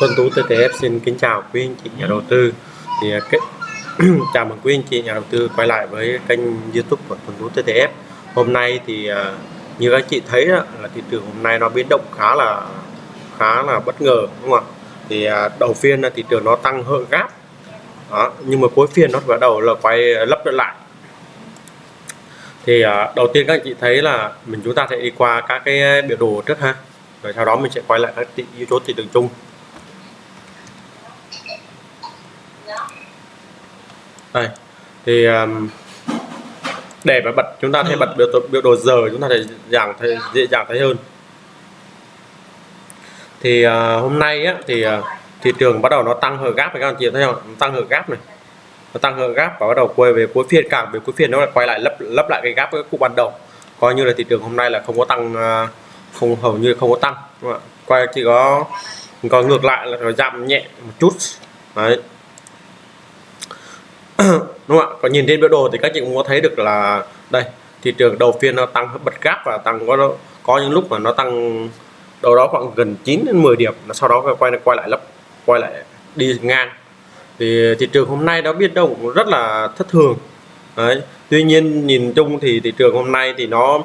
Tuấn Tú TTF xin kính chào quý anh chị nhà đầu tư. Thì à, cái chào mừng quý anh chị nhà đầu tư quay lại với kênh YouTube của Tuấn Tú TTF hôm nay thì à, như các chị thấy đó, là thị trường hôm nay nó biến động khá là khá là bất ngờ đúng không ạ? Thì à, đầu phiên là thị trường nó tăng hơi gáp. Đó, nhưng mà cuối phiên nó bắt đầu là quay lấp lại. Thì đầu tiên các anh chị thấy là mình chúng ta sẽ đi qua các cái biểu đồ trước ha. Rồi sau đó mình sẽ quay lại các yếu tố thị trường chung. Đây. Thì um, để mà bật chúng ta thấy bật biểu biểu đồ giờ chúng ta thể dàng thấy dễ dàng thấy hơn. Thì uh, hôm nay á, thì uh, thị trường bắt đầu nó tăng hở gáp này các anh chị thấy không? Tăng hở gáp này. Nó tăng hở gáp và bắt đầu quay về cuối phiên càng về cuối phiên nó lại quay lại lấp lấp lại cái gáp cái cú ban đầu. Coi như là thị trường hôm nay là không có tăng uh, không hầu như không có tăng đúng không? quay chỉ có có ngược lại là nó giảm nhẹ một chút. Đấy đúng không ạ? Còn nhìn trên biểu đồ thì các chị cũng có thấy được là đây thị trường đầu phiên nó tăng bật gáp và tăng có có những lúc mà nó tăng đâu đó khoảng gần 9 đến 10 điểm nó sau đó quay quay lại lấp quay lại đi ngang. Thì thị trường hôm nay nó biến động rất là thất thường. Đấy. tuy nhiên nhìn chung thì thị trường hôm nay thì nó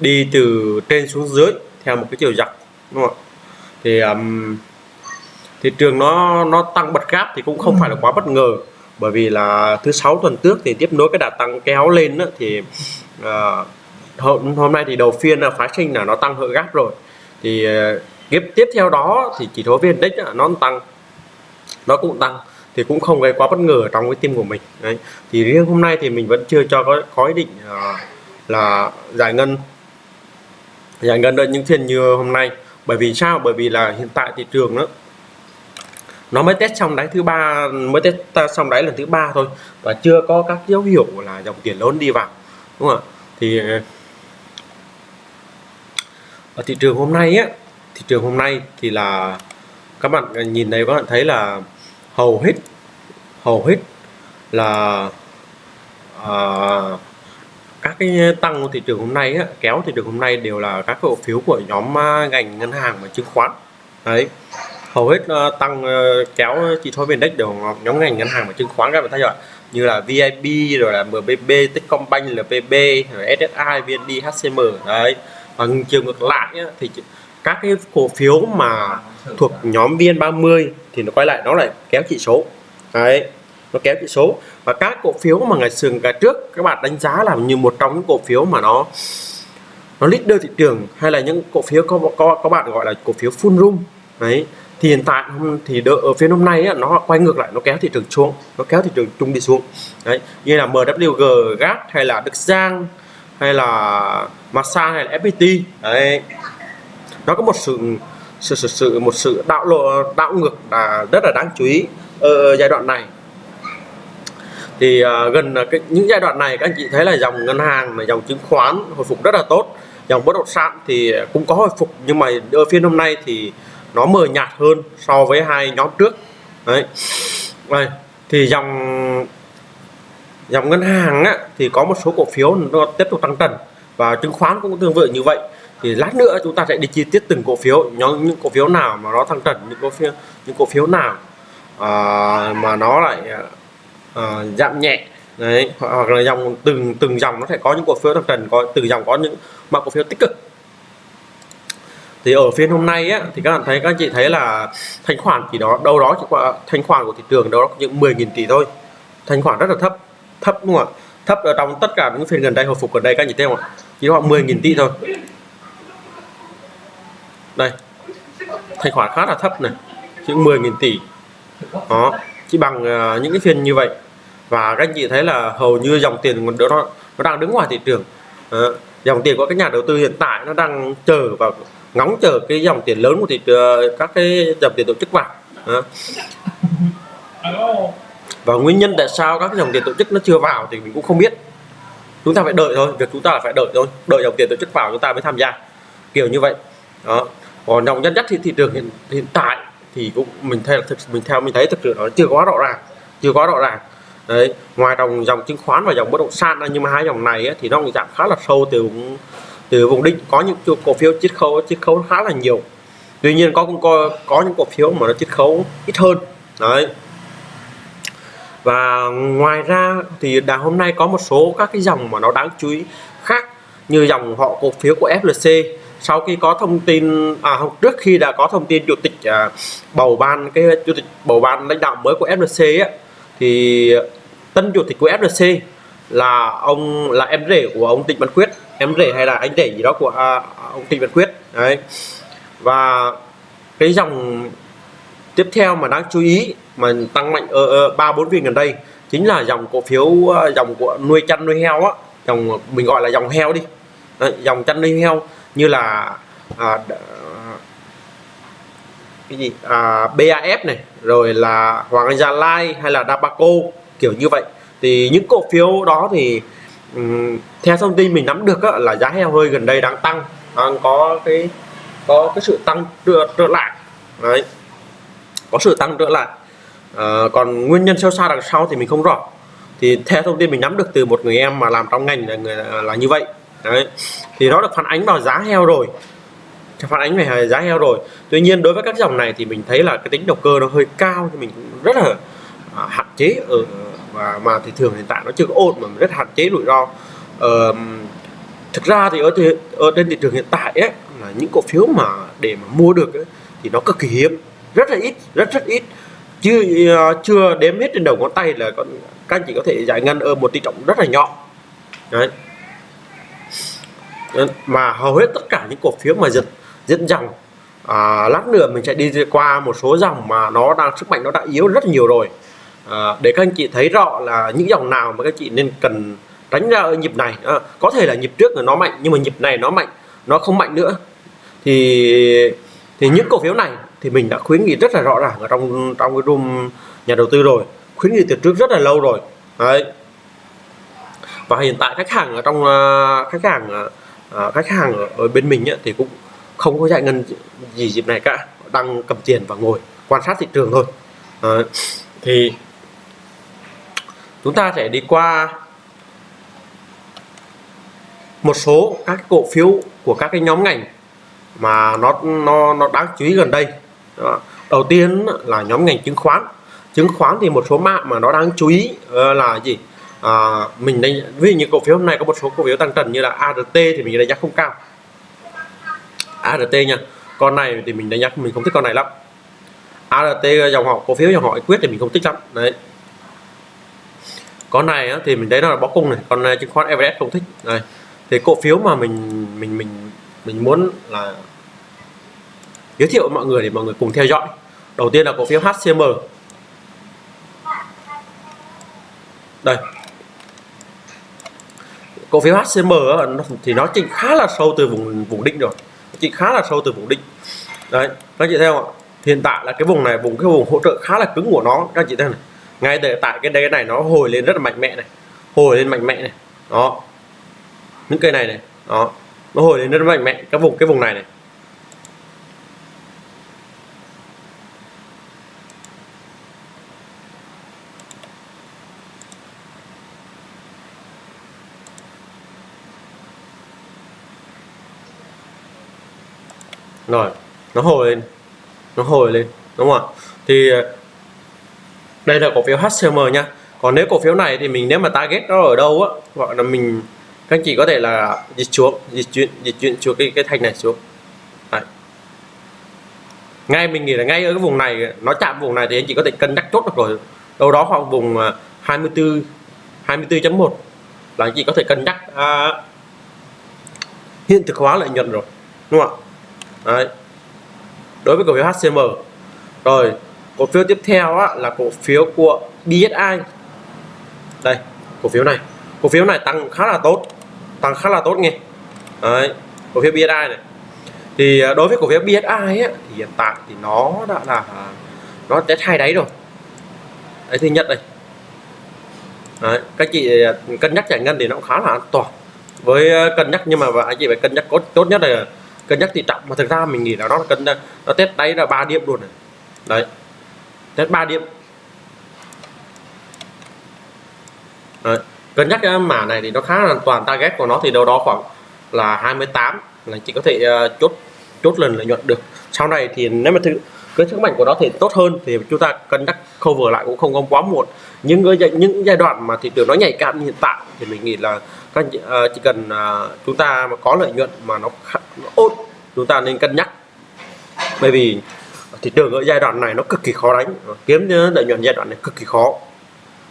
đi từ trên xuống dưới theo một cái chiều dọc đúng không ạ? Thì um, thị trường nó nó tăng bật gáp thì cũng không phải là quá bất ngờ bởi vì là thứ sáu tuần trước thì tiếp nối cái đà tăng kéo lên đó, thì uh, hôm, hôm nay thì đầu phiên là phái sinh là nó tăng hơi gáp rồi. Thì à, uh, tiếp tiếp theo đó thì chỉ số viên đích nó tăng nó cũng tăng thì cũng không gây quá bất ngờ trong cái tim của mình. Đấy. Thì riêng hôm nay thì mình vẫn chưa cho có có ý định uh, là giải ngân giải ngân ở những phiên như hôm nay. Bởi vì sao? Bởi vì là hiện tại thị trường đó nó mới test xong đáy thứ ba mới test xong đáy lần thứ ba thôi. Và chưa có các dấu hiệu là dòng tiền lớn đi vào đúng không ạ? Thì ờ, ở thị trường hôm nay á thị trường hôm nay thì là các bạn nhìn thấy các bạn thấy là hầu hết hầu hết là à, các cái tăng của thị trường hôm nay á, kéo thị trường hôm nay đều là các cổ phiếu của nhóm à, ngành ngân hàng và chứng khoán. Đấy hầu hết uh, tăng uh, kéo chỉ số vn index đều nhóm ngành ngân hàng và chứng khoán các bạn thấy rồi như là VIP rồi là MBB, Techcombank, LPB, rồi SSI, VND, HCM đấy. Và chiều ngược lại á, thì các cái cổ phiếu mà thuộc nhóm VN30 thì nó quay lại nó lại kéo chỉ số. Đấy nó kéo chỉ số. Và các cổ phiếu mà ngày sừng cả trước các bạn đánh giá là như một trong những cổ phiếu mà nó nó leader thị trường hay là những cổ phiếu có có các bạn gọi là cổ phiếu full room. Đấy thì hiện tại thì đợi, ở phiên hôm nay á, nó quay ngược lại nó kéo thị trường xuống nó kéo thị trường chung đi xuống. Đấy như là MWG GAT hay là Đức Giang hay là Masa hay là FPT đấy. Nó có một sự sự sự, sự một sự đạo lộ đạo ngược là rất là đáng chú ý ở giai đoạn này. Thì uh, gần cái, những giai đoạn này các anh chị thấy là dòng ngân hàng là dòng chứng khoán hồi phục rất là tốt dòng bất động sản thì cũng có hồi phục nhưng mà ở phiên hôm nay thì nó mờ nhạt hơn so với hai nhóm trước. Đấy. Đây thì dòng dòng ngân hàng á, thì có một số cổ phiếu nó tiếp tục tăng trần và chứng khoán cũng tương tự như vậy. Thì lát nữa chúng ta sẽ đi chi tiết từng cổ phiếu nhóm những cổ phiếu nào mà nó tăng trần những cổ phiếu những cổ phiếu nào à, mà nó lại à, giảm nhẹ. Đấy hoặc là dòng từng từng dòng nó sẽ có những cổ phiếu tăng trần có từng dòng có những mà cổ phiếu tích cực thì ở phiên hôm nay á, thì các bạn thấy các anh chị thấy là thanh khoản chỉ đó đâu đó chỉ qua thanh khoản của thị trường đâu đó những 10.000 tỷ thôi. Thanh khoản rất là thấp thấp đúng không ạ? Thấp ở trong tất cả những phiên gần đây hồi phục gần đây các anh chị thấy không ạ? Chỉ khoảng 10.000 tỷ thôi. Đây thanh khoản khá là thấp này chỉ 10.000 tỷ. Đó chỉ bằng uh, những cái phiên như vậy. Và các anh chị thấy là hầu như dòng tiền nó nó đang đứng ngoài thị trường. Uh, dòng tiền của các nhà đầu tư hiện tại nó đang chờ vào ngóng chờ cái dòng tiền lớn của thị trường các cái dòng tiền tổ chức vào. À. và nguyên nhân tại sao các dòng tiền tổ chức nó chưa vào thì mình cũng không biết. Chúng ta phải đợi thôi việc chúng ta là phải đợi thôi. Đợi dòng tiền tổ chức vào chúng ta mới tham gia. Kiểu như vậy. Đó. Còn dòng nhân dắt thì thị trường hiện, hiện tại thì cũng mình theo thực mình theo mình thấy thực sự nó chưa quá rõ ràng chưa quá rõ ràng. Đấy. Ngoài dòng dòng chứng khoán và dòng bất động sản nhưng mà hai dòng này ấy, thì nó cũng giảm khá là sâu từ từ vùng đỉnh có những cổ phiếu chiết khấu chiết khấu khá là nhiều. Tuy nhiên có cũng có có những cổ phiếu mà nó chiết khấu ít hơn. Đấy. Và ngoài ra thì đà hôm nay có một số các cái dòng mà nó đáng chú ý khác như dòng họ cổ phiếu của FLC sau khi có thông tin à trước khi đã có thông tin chủ tịch à, bầu ban cái chủ tịch bầu ban lãnh đạo mới của FLC á, thì tân chủ tịch của FLC là ông là em rể của ông Trịnh Văn Quyết em rể hay là anh rể gì đó của à, ông Trịnh Văn Quyết. Đấy. Và cái dòng tiếp theo mà đáng chú ý mà tăng mạnh ở ba bốn phiên gần đây chính là dòng cổ phiếu ờ, dòng của nuôi chăn nuôi heo á. Dòng mình gọi là dòng heo đi. Đấy, dòng chăn nuôi heo như là à, cái gì? À, BAF này rồi là Hoàng Anh Gia Lai hay là Dabaco kiểu như vậy. Thì những cổ phiếu đó thì um, theo thông tin mình nắm được á, là giá heo hơi gần đây đang tăng đang có cái có cái sự tăng trở, trở lại. Đấy có sự tăng trở lại. À, còn nguyên nhân sâu xa đằng sau thì mình không rõ. Thì theo thông tin mình nắm được từ một người em mà làm trong ngành là, người, là như vậy. Đấy thì nó được phản ánh vào giá heo rồi. Phản ánh về giá heo rồi. Tuy nhiên đối với các dòng này thì mình thấy là cái tính đầu cơ nó hơi cao thì mình cũng rất là à, hạn chế ở và mà thị trường hiện tại nó chưa có ổn mà rất hạn chế rủi ro. Ờ, thực ra thì ở thị, ở trên thị trường hiện tại ấy, là những cổ phiếu mà để mà mua được ấy, thì nó cực kỳ hiếm. Rất là ít rất rất ít. Chưa uh, ờ, chưa đếm hết trên đầu ngón tay là con các anh chị có thể giải ngân ở một tỷ trọng rất là nhỏ. Đấy. Mà hầu hết tất cả những cổ phiếu mà giật dẫn dòng à, lát nữa mình sẽ đi qua một số dòng mà nó đang sức mạnh nó đã yếu rất nhiều rồi à, để các anh chị thấy rõ là những dòng nào mà các chị nên cần tránh ra ở nhịp này. À, có thể là nhịp trước là nó mạnh nhưng mà nhịp này nó mạnh nó không mạnh nữa. Thì thì những cổ phiếu này thì mình đã khuyến nghị rất là rõ ràng ở trong trong cái room nhà đầu tư rồi. Khuyến nghị từ trước rất là lâu rồi. Đấy. Và hiện tại khách hàng ở trong uh, khách hàng uh, khách hàng ở, à, bên mình ấy, thì cũng không có giải ngân gì dịp này cả. Đang cầm tiền và ngồi quan sát thị trường thôi. Uh, thì chúng ta sẽ đi qua một số các cổ phiếu của các cái nhóm ngành mà nó nó nó đáng chú ý gần đây. Đó. đầu tiên là nhóm ngành chứng khoán. Chứng khoán thì một số mã mà nó đáng chú ý ờ, là gì? À, mình đánh ví dụ như cổ phiếu hôm nay có một số cổ phiếu tăng trần như là ART thì mình đánh giá không cao. ART nha con này thì mình đánh giá mình không thích con này lắm. ART dòng họ cổ phiếu dòng họ quyết thì mình không thích lắm. Đấy con này thì mình thấy nó là bó cung này còn chứng khoán Everest không thích. Này thì cổ phiếu mà mình mình mình mình muốn là giới thiệu với mọi người để mọi người cùng theo dõi. Đầu tiên là cổ phiếu HCM đây. Cổ phiếu HCM thì nó chỉnh khá là sâu từ vùng vùng đỉnh rồi. Chỉnh khá là sâu từ vùng đỉnh. Đấy, các chị theo ạ? Hiện tại là cái vùng này, vùng, cái vùng hỗ trợ khá là cứng của nó. Các chị thấy này ngay tại tại cái đây này, nó hồi lên rất là mạnh mẽ này. Hồi lên mạnh mẽ này. Đó. Những cây này này. Đó. Nó hồi lên rất mạnh mẽ các vùng, cái vùng này này. Rồi. Nó hồi lên. Nó hồi lên. Đúng không ạ? Thì đây là cổ phiếu HCM nha. Còn nếu cổ phiếu này thì mình nếu mà target nó ở đâu á gọi là mình các anh chị có thể là dịch xuống dịch chuyển dịch chuyển xuống cái cái thanh này xuống. Đấy. ngay mình nghĩ là ngay ở cái vùng này nó chạm vùng này thì anh chị có thể cân nhắc chốt được rồi. Đâu đó khoảng vùng à, 24 24.1 là anh chị có thể cân nhắc à, hiện thực hóa lợi nhuận rồi đúng không ạ? Đấy. đối với cổ phiếu HCM rồi cổ phiếu tiếp theo á, là cổ phiếu của BSI đây cổ phiếu này. Cổ phiếu này tăng khá là tốt tăng khá là tốt nghe. Đấy, cổ phiếu BSI này. Thì à, đối với cổ phiếu BSI ấy, thì hiện tại thì nó đã là nó test hai đáy rồi. Đấy thứ nhất đây. Đấy, các chị à, cân nhắc giải ngân thì nó cũng khá là an toàn. Với à, cân nhắc nhưng mà anh chị phải cân nhắc tốt tốt nhất là cân nhắc thì trọng. Mà thực ra mình nghĩ là nó cân nó test đáy là ba điểm luôn này. Đấy đến 3 điểm. Đấy cân nhắc cái mã này thì nó khá là toàn. Target của nó thì đâu đó khoảng là 28 là chỉ có thể uh, chốt chốt lần lợi nhuận được. Sau này thì nếu mà thử cái sức mạnh của nó thì tốt hơn thì chúng ta cân nhắc cover lại cũng không có quá muộn. Nhưng cái những giai đoạn mà thị trường nó nhạy cảm như hiện tại thì mình nghĩ là các uh, chỉ cần uh, chúng ta mà có lợi nhuận mà nó, nó ổn chúng ta nên cân nhắc. Bởi vì thị trường ở giai đoạn này nó cực kỳ khó đánh. Kiếm lợi nhuận giai đoạn này cực kỳ khó.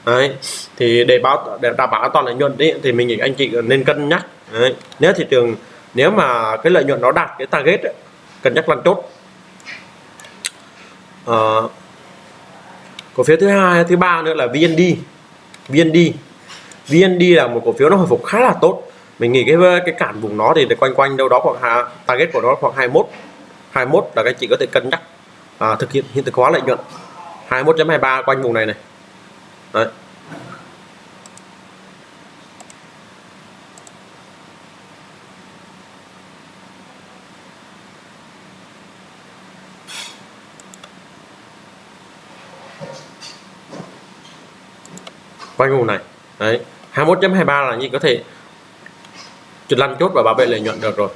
Đấy. Thì để báo để đảm bảo an toàn lợi nhuận đấy thì mình nghĩ anh chị nên cân nhắc. Đấy. nếu thị trường nếu mà cái lợi nhuận nó đạt cái target ấy, cân nhắc lăn chốt. À, cổ phiếu thứ hai thứ ba nữa là VND VND VND là một cổ phiếu nó hồi phục khá là tốt. Mình nghĩ cái cái cản vùng nó thì quanh quanh đâu đó khoảng target của nó khoảng 21 21 là các chị có thể cân nhắc à, thực hiện hiện thực hóa lợi nhuận. 21.23 quanh vùng này này. Đấy. quanh vùng này. Đấy. 21.23 là như có thể chụp lăn chốt và bảo vệ lợi nhuận được rồi.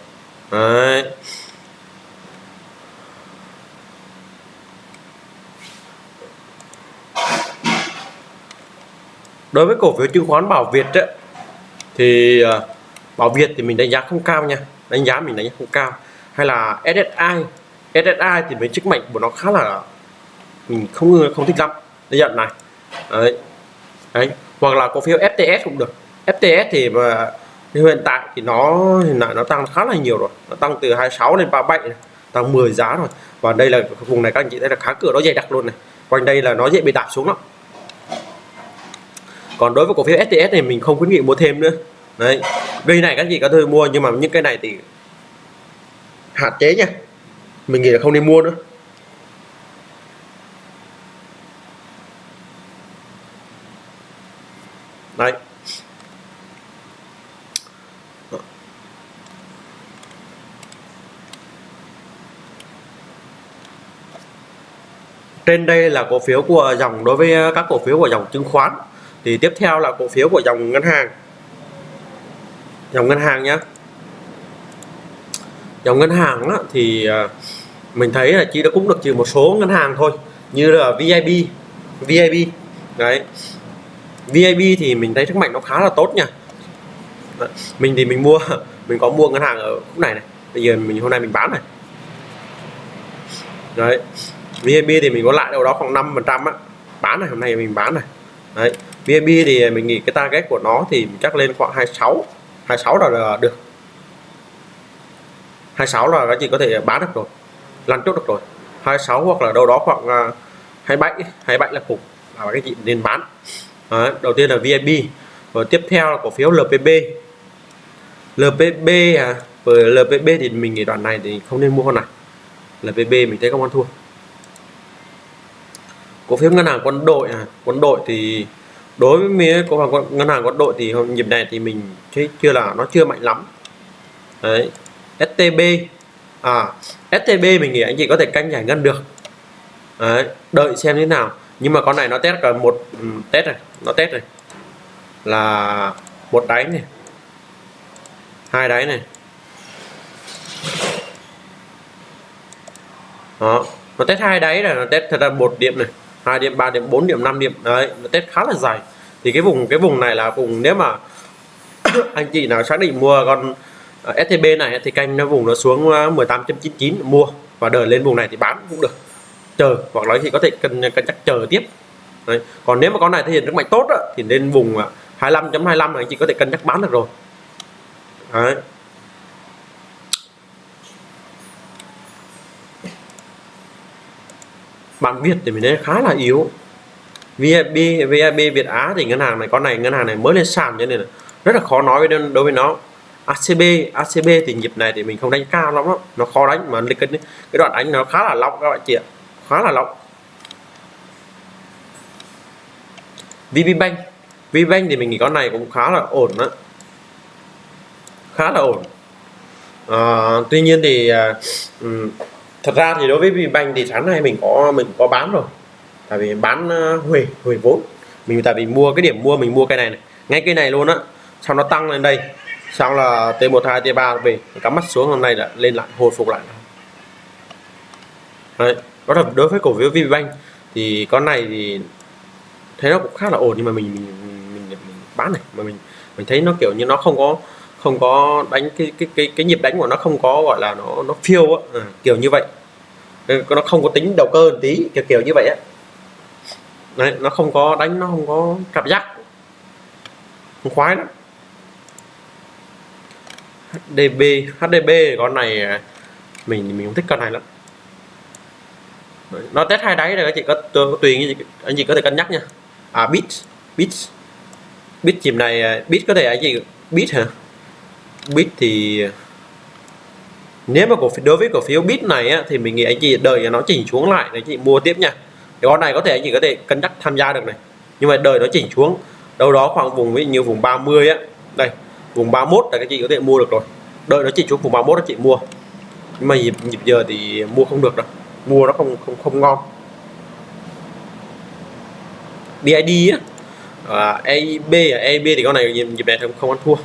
Đấy. Đối với cổ phiếu chứng khoán Bảo Việt ấy, thì ờ, Bảo Việt thì mình đánh giá không cao nha. Đánh giá mình đánh giá không cao. Hay là SSI SSI thì với sức mạnh của nó khá là mình không không thích lắm. Cái nhận này. Đấy. đấy. Hoặc là cổ phiếu FTS cũng được. FTS thì mà hiện tại thì nó hiện tại nó tăng khá là nhiều rồi. Nó tăng từ 26 lên 37 này. tăng 10 giá rồi. Và đây là vùng này các anh chị thấy là khá cửa nó dày đặc luôn này. Quanh đây là nó dễ bị đạp xuống lắm còn đối với cổ phiếu STS này mình không khuyến nghị mua thêm nữa. Đấy. Vì này các chị có thể mua, nhưng mà những cái này thì hạn chế nha. Mình nghĩ là không nên mua nữa. Đấy. Trên đây là cổ phiếu của dòng, đối với các cổ phiếu của dòng chứng khoán thì tiếp theo là cổ phiếu của dòng ngân hàng. Dòng ngân hàng nhé dòng ngân hàng á, thì à, mình thấy là chỉ đã cũng được trừ một số ngân hàng thôi như là VIB VIB đấy. VIB thì mình thấy sức mạnh nó khá là tốt nha. Mình thì mình mua mình có mua ngân hàng ở khúc này này. Bây giờ mình hôm nay mình bán này. Đấy VIB thì mình có lại đâu đó khoảng 5 phần trăm á. Bán này hôm nay mình bán này. Đấy. VNB thì mình nghĩ cái target của nó thì chắc lên khoảng 26 26 là, là được. 26 là các chị có thể bán được rồi lăn chốt được rồi. 26 hoặc là đâu đó khoảng à, 27 27 là cùng là các chị nên bán. Đấy, đầu tiên là VNB rồi tiếp theo là cổ phiếu LPB LPB à với LPB thì mình nghĩ đoạn này thì không nên mua con này LPB mình thấy không ăn thua. Cổ phiếu ngân hàng quân đội à quân đội thì đối với mía cổ phần ngân hàng quân đội thì nhịp này thì mình thấy chưa là nó chưa mạnh lắm. Đấy. STB à STB mình nghĩ anh chị có thể canh giải ngân được. Đấy, đợi xem thế nào. Nhưng mà con này nó test cả một um, test này nó test này. Là một đáy này. Hai đáy này. Đó nó test hai đáy là nó test thật ra một điểm này. 2 điểm 3 điểm 4 điểm 5 điểm đấy nó test khá là dài thì cái vùng cái vùng này là vùng nếu mà anh chị nào xác định mua con à, STB này thì canh nó vùng nó xuống à, 18.99 mua và đợi lên vùng này thì bán cũng được chờ hoặc là thì có thể cân cân nhắc chờ tiếp đấy. còn nếu mà con này thể hiện rất mạnh tốt đó, thì lên vùng à, 25.25 là anh chị có thể cân nhắc bán được rồi đấy. Bản Việt thì mình thấy khá là yếu. VIB VIB Việt Á thì ngân hàng này con này ngân hàng này mới lên sàn cho nên là rất là khó nói với đối với nó. ACB ACB thì nhịp này thì mình không đánh cao lắm đó. nó khó đánh mà cái cái đoạn đánh nó khá là lỏng các bạn chị ạ khá là lỏng. VPBank VPBank thì mình nghĩ con này cũng khá là ổn đó khá là ổn. À, tuy nhiên thì uh, thật ra thì đối với VPBank thì sáng nay mình có mình có bán rồi. Tại vì bán ờ, uh, huề huề vốn. Mình tại vì mua cái điểm mua mình mua cái này này. Ngay cái này luôn á sau nó tăng lên đây. Sau là T12 T3 về cắm mắt xuống hôm nay là lên lại hồi phục lại. Đấy đó là đối với cổ phiếu VPBank thì con này thì thấy nó cũng khá là ổn nhưng mà mình, mình, mình, mình bán này. Mà mình mình thấy nó kiểu như nó không có không có đánh cái cái cái cái nhịp đánh của nó không có gọi là nó nó phiêu á. À, kiểu như vậy. Ừ, nó không có tính đầu cơ một tí kiểu kiểu như vậy á. Đấy nó không có đánh nó không có cảm giác. Không khoái lắm. HDB HDB con này à, mình mình không thích con này lắm. Nó test hai đáy rồi các chị có tùy anh chị có thể cân nhắc nha. À bit bit bit chìm này à, bit có thể anh chị bit hả? Bit thì nếu mà cổ phiếu đối với cổ phiếu bit này á, thì mình nghĩ anh chị đợi nó chỉnh xuống lại để chị mua tiếp nha. Cái con này có thể anh chị có thể cân nhắc tham gia được này. Nhưng mà đợi nó chỉnh xuống đâu đó khoảng vùng ví như vùng 30 á. Đây vùng 31 là các chị có thể mua được rồi. Đợi nó chỉnh xuống vùng 31 các chị mua. Nhưng mà nhịp, nhịp giờ thì mua không được đâu. Mua nó không không không ngon. BID á. À, AIB à, AIB thì con này nhịp, nhịp này không không ăn thua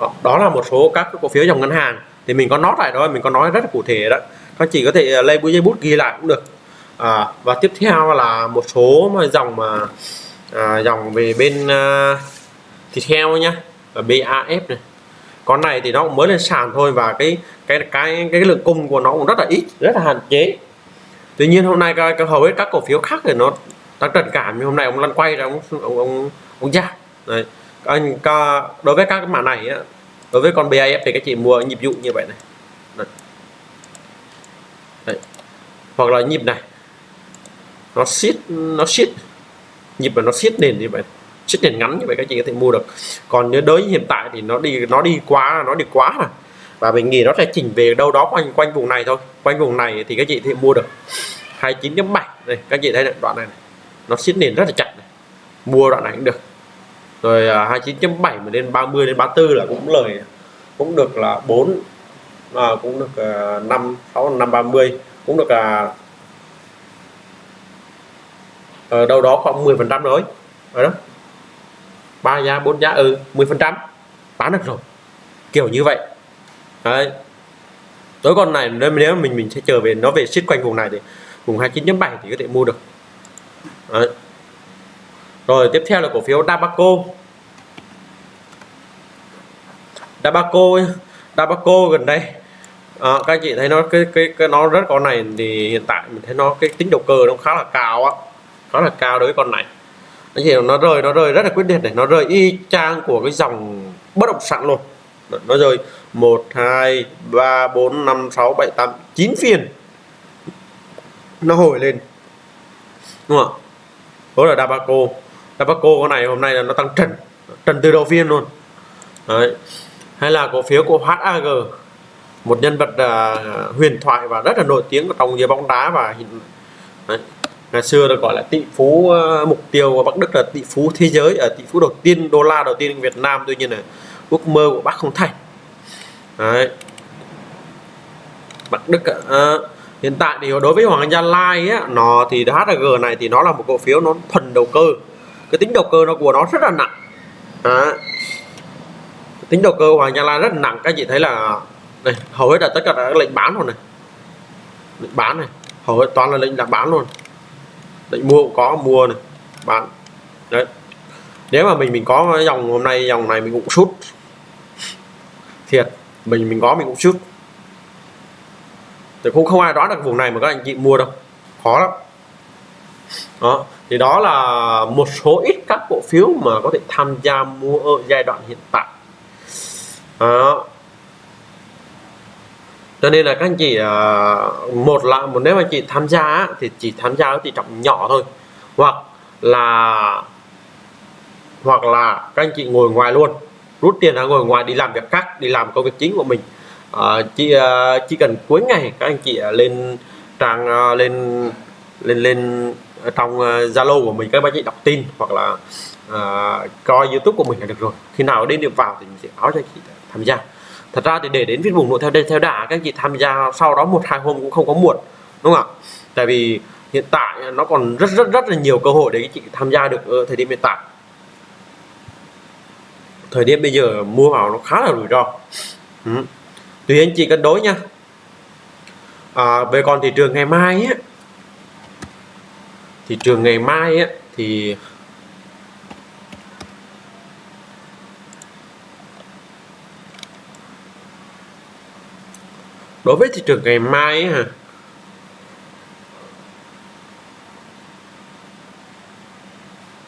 đó. đó là một số các cổ phiếu dòng ngân hàng. Thì mình có nói lại đó mình có nói rất là cụ thể đó. Các chị có thể ờ, lấy bút giấy bút ghi lại cũng được. À, và tiếp theo là một số mà dòng mà à, dòng về bên à, thịt heo nhá và BAF này. Con này thì nó cũng mới lên sàn thôi và cái cái cái cái lượng cung của nó cũng rất là ít rất là hạn chế. Tuy nhiên hôm nay cái, hầu hết các cổ phiếu khác thì nó tăng trần cảm nhưng hôm nay ông lăn quay ra ông ông ông, ông ra đấy anh đối với các mã này á, đối với con BAF thì các chị mua nhịp dụ như vậy này. Đấy. Đấy. hoặc là nhịp này. Nó siết nó siết. Nhịp mà nó siết nền như vậy. Siết nền ngắn như vậy các chị có thể mua được. Còn nếu đối với hiện tại thì nó đi nó đi quá nó đi quá rồi. Và mình nghĩ nó sẽ chỉnh về đâu đó quanh quanh vùng này thôi. Quanh vùng này thì các chị thì mua được 29.7 đây các chị thấy này, đoạn này, này. Nó siết nền rất là chặt này. mua đoạn này cũng được rồi à, 29.7 mà lên 30 đến 34 là cũng lời cũng được là 4 à, cũng được à, 5 6 5 30 cũng được là ở đâu đó khoảng 10 phần trăm rồi rồi đó. Ba giá bốn giá ừ 10 phần trăm. Bán được rồi kiểu như vậy. Đấy. Tối con này nếu nếu mình mình sẽ chờ về nó về xích quanh vùng này thì vùng 29.7 thì có thể mua được. Đấy rồi tiếp theo là cổ phiếu Dabaco. Dabaco Dabaco gần đây. À, các anh chị thấy nó cái cái cái nó rất con này thì hiện tại mình thấy nó cái tính đầu cơ nó khá là cao á. Khá là cao đối với con này. Anh chị nó rơi nó rơi rất là quyết liệt này. Nó rơi y chang của cái dòng bất động sản luôn. Nó rơi 1 2 3 4 5 6 7 8 9 phiên. Nó hồi lên. Đúng không ạ? Đó là Dabaco. Dabaco con này hôm nay là nó tăng trần trần từ đầu phiên luôn Đấy. hay là cổ phiếu của HAG một nhân vật à, huyền thoại và rất là nổi tiếng trong giới bóng đá và Đấy. ngày xưa được gọi là tỷ phú à, mục tiêu của Bắc Đức là tỷ phú thế giới ở à, tỷ phú đầu tiên đô la đầu tiên Việt Nam tuy nhiên là ước mơ của bác không thành Đấy. Bắc Đức à, hiện tại thì đối với Hoàng Gia Lai á, nó thì hag này thì nó là một cổ phiếu nó thuần đầu cơ cái tính đầu cơ nó của nó rất là nặng. Đấy. tính đầu cơ Hoàng Gia Lai rất là nặng, các chị thấy là, này, hầu hết là tất cả là lệnh bán rồi này. Lệnh bán này, hầu hết toàn là lệnh đặt bán luôn. Lệnh mua cũng có, mua này, bán. Đấy. Nếu mà mình mình có dòng hôm nay, dòng này mình cũng sút. Thiệt, mình mình có mình cũng sút. Thì cũng không ai đoán được vùng này mà các anh chị mua đâu. Khó lắm đó thì đó là một số ít các cổ phiếu mà có thể tham gia mua ở giai đoạn hiện tại. Đó. Cho nên là các anh chị à, một là một nếu mà chị tham gia thì chỉ tham gia ở tỷ trọng nhỏ thôi. Hoặc là hoặc là các anh chị ngồi ngoài luôn. Rút tiền ra ngồi ngoài đi làm việc khác đi làm công việc chính của mình. À, chỉ à, chỉ cần cuối ngày các anh chị à, lên trang lên lên lên ở trong ờ, Zalo của mình các bác chị đọc tin hoặc là uh, coi YouTube của mình là được rồi. Khi nào đến điểm vào thì mình sẽ báo cho chị tham gia. Thật ra thì để đến viết bùng nội theo đây theo đà các chị tham gia sau đó một hai hôm cũng không có muộn đúng không ạ? Tại vì hiện tại nó còn rất rất rất là nhiều cơ hội để các chị tham gia được ở thời điểm hiện tại. Thời điểm bây giờ mua vào nó khá là rủi ro. Ừ. tùy anh chị cân đối nha. À, về còn thị trường ngày mai ấy, thị trường ngày mai ấy, thì đối với thị trường ngày mai ấy, hả?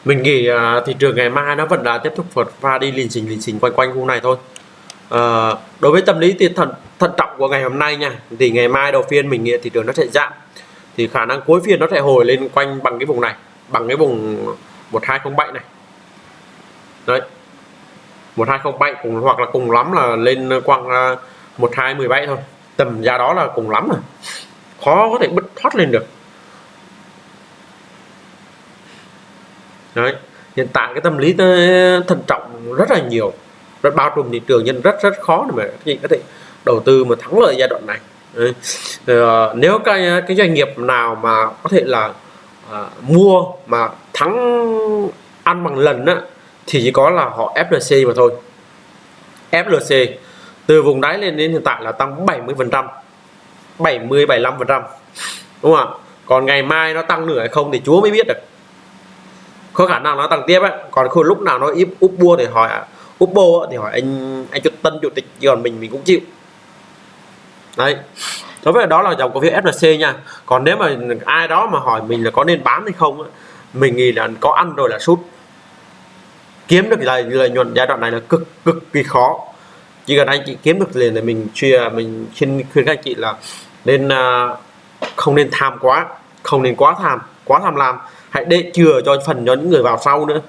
Mình nghĩ uh, thị trường ngày mai nó vẫn là tiếp tục vượt pha đi lình xình lình xình quanh quanh khu này thôi. Uh, đối với tâm lý thì thận thận trọng của ngày hôm nay nha thì ngày mai đầu phiên mình nghĩ thị trường nó sẽ giảm thì khả năng cuối phiên nó sẽ hồi lên quanh bằng cái vùng này, bằng cái vùng 1207 này. Đấy. 1207 cùng, hoặc là cùng lắm là lên quanh à, 1217 thôi. Tầm giá đó là cùng lắm rồi. Khó có thể bứt thoát lên được. Đấy. Hiện tại cái tâm lý ờ, thận trọng rất là nhiều. Rất bao trùm thị trường nên rất rất khó để mà có thể đầu tư mà thắng lợi giai đoạn này đấy. Ờ, nếu cái cái doanh nghiệp nào mà có thể là à, mua mà thắng ăn bằng lần á thì chỉ có là họ FLC mà thôi. FLC từ vùng đáy lên đến hiện tại là tăng 70 phần trăm 70 75 phần trăm đúng không ạ? Còn ngày mai nó tăng nữa hay không thì Chúa mới biết được. Có khả năng nó tăng tiếp ấy còn khi lúc nào nó ít úp bua thì hỏi úp bô thì hỏi anh anh chủ tân chủ tịch còn mình mình cũng chịu đấy. Đối với đó là dòng cổ phiếu FLC nha. Còn nếu mà ai đó mà hỏi mình là có nên bán hay không mình nghĩ là có ăn rồi là sút. Kiếm được lợi lợi nhuận giai đoạn này là cực cực kỳ khó. Chỉ cần anh chị kiếm được liền thì mình chia, mình xin khuyên các anh chị là nên à, không nên tham quá, không nên quá tham quá tham lam. Hãy để chừa cho phần cho những người vào sau nữa.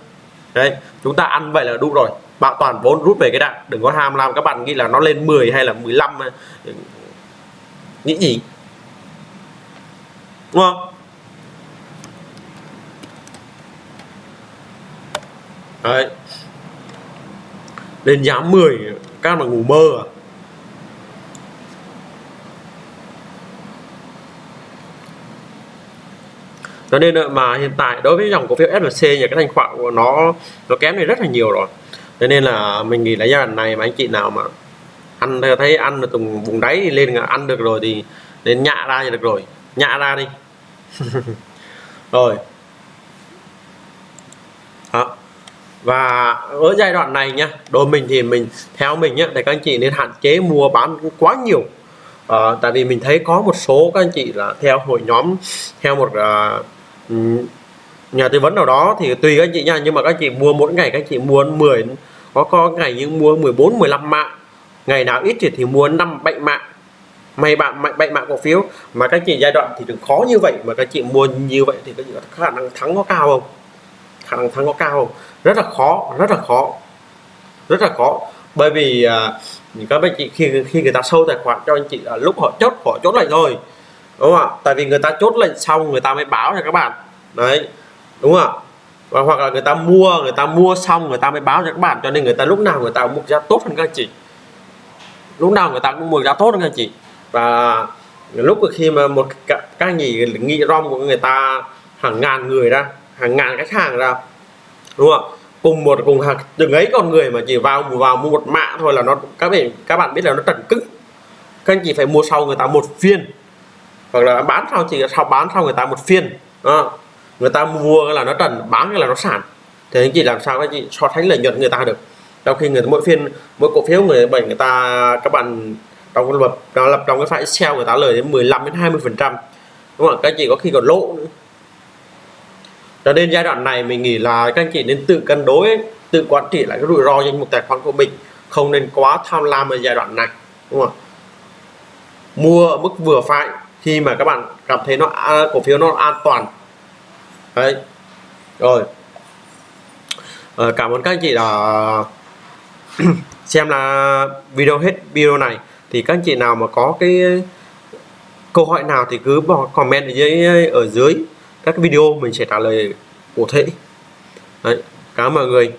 Đấy, chúng ta ăn vậy là đủ rồi. Bảo toàn vốn rút về cái đạn, đừng có ham làm các bạn nghĩ là nó lên 10 hay là 15 nghĩ gì? Đúng không? Đấy. Lên giá 10 các bạn ngủ mơ à? Cho nên mà hiện tại đối với dòng cổ phiếu SLC nhà cái thanh khoản của nó nó kém đi rất là nhiều rồi. Cho nên là mình nghĩ là giai đoạn này mà anh chị nào mà ăn thấy ăn từ vùng đáy thì lên ăn được rồi thì đến nhạ ra thì được rồi. Nhạ ra đi. Rồi. Đó. Và ở giai đoạn này nhá đối mình thì mình theo mình nhá để các anh chị nên hạn chế mua bán quá nhiều. À, tại vì mình thấy có một số các anh chị là theo hội nhóm theo một uh, nhà tư vấn nào đó thì tùy các anh chị nha nhưng mà các anh chị mua mỗi ngày các anh chị mua 10 có có ngày nhưng mua 14 15 mạng ngày nào ít thì thì mua 5 7 mạng. May bạn mạnh bệnh mạng cổ phiếu. Mà các chị giai đoạn thì đừng khó như vậy mà các chị mua như vậy thì các chị có khả năng thắng có cao không? Khả năng thắng có cao không? Rất là khó rất là khó. Rất là khó. Bởi vì uh, các anh chị khi khi người ta sâu tài khoản cho anh chị là lúc họ chốt họ chốt lệnh rồi. Đúng không ạ? Tại vì người ta chốt lệnh xong người ta mới báo cho các bạn. Đấy. Đúng không ạ? Và hoặc là người ta mua người ta mua xong người ta mới báo cho các bạn. Cho nên người ta lúc nào người ta mua giá tốt hơn các anh chị lúc nào người ta cũng mua giá tốt anh chị. Và lúc khi mà một các nhỉ nghĩ rom của người ta hàng ngàn người ra hàng ngàn khách hàng ra đúng không? Cùng một cùng hàng từng ấy con người mà chỉ vào vào mua một mã thôi là nó các bạn các bạn biết là nó trần cứng. Các anh chị phải mua sau người ta một phiên. Hoặc là bán sau chỉ sau bán sau người ta một phiên à, người ta mua là nó trần bán là nó sản thì anh chị làm sao các chị so sánh lợi nhuận người ta được? Trong khi người mỗi phiên mỗi cổ phiếu người bệnh người ta các bạn trong cái lập nó lập trong cái file Excel người ta lời đến 15 đến 20 phần trăm. Đúng không các chị có khi còn lỗ nữa. Cho nên giai đoạn này mình nghĩ là các anh chị nên tự cân đối tự quản trị lại cái rủi ro danh mục tài khoản của mình. Không nên quá tham lam ở giai đoạn này. Đúng không mua ở mức vừa phải khi mà các bạn cảm thấy nó à, cổ phiếu nó an toàn. Đấy. Rồi. À, cảm ơn các anh chị đã xem là video hết video này thì các anh chị nào mà có cái câu hỏi nào thì cứ bỏ comment ở dưới ở dưới các video mình sẽ trả lời cụ thể. Đấy, cảm ơn mọi người.